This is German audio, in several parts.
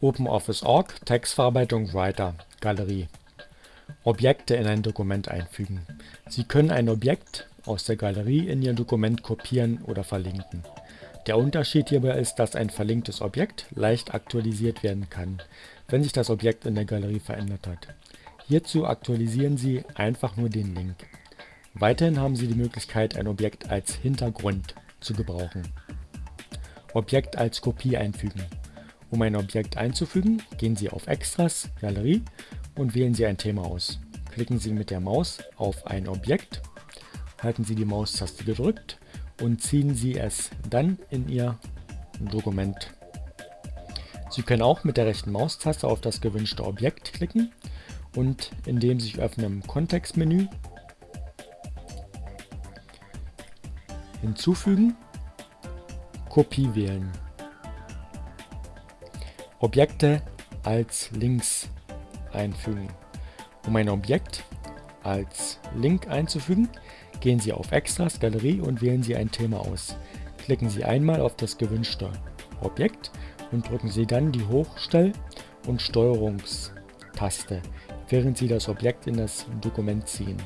OpenOffice.org Textverarbeitung Writer Galerie Objekte in ein Dokument einfügen. Sie können ein Objekt aus der Galerie in Ihr Dokument kopieren oder verlinken. Der Unterschied hierbei ist, dass ein verlinktes Objekt leicht aktualisiert werden kann, wenn sich das Objekt in der Galerie verändert hat. Hierzu aktualisieren Sie einfach nur den Link. Weiterhin haben Sie die Möglichkeit, ein Objekt als Hintergrund zu gebrauchen. Objekt als Kopie einfügen. Um ein Objekt einzufügen, gehen Sie auf Extras, Galerie und wählen Sie ein Thema aus. Klicken Sie mit der Maus auf ein Objekt, halten Sie die Maustaste gedrückt und ziehen Sie es dann in Ihr Dokument. Sie können auch mit der rechten Maustaste auf das gewünschte Objekt klicken und in dem sich öffnenden Kontextmenü hinzufügen, Kopie wählen. Objekte als Links einfügen. Um ein Objekt als Link einzufügen, gehen Sie auf Extras, Galerie und wählen Sie ein Thema aus. Klicken Sie einmal auf das gewünschte Objekt und drücken Sie dann die Hochstell- und Steuerungstaste, während Sie das Objekt in das Dokument ziehen.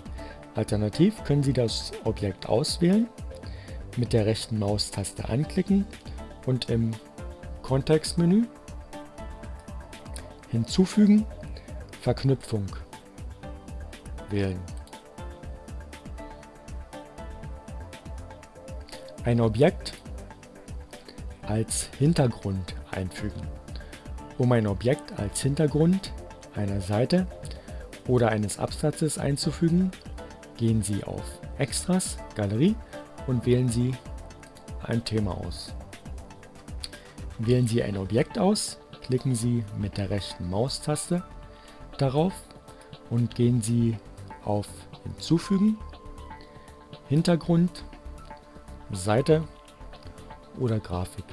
Alternativ können Sie das Objekt auswählen, mit der rechten Maustaste anklicken und im Kontextmenü hinzufügen Verknüpfung wählen. Ein Objekt als Hintergrund einfügen. Um ein Objekt als Hintergrund einer Seite oder eines Absatzes einzufügen, gehen Sie auf Extras, Galerie und wählen Sie ein Thema aus. Wählen Sie ein Objekt aus, klicken Sie mit der rechten Maustaste darauf und gehen Sie auf Hinzufügen, Hintergrund, Seite oder Grafik.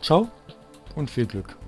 Ciao und viel Glück!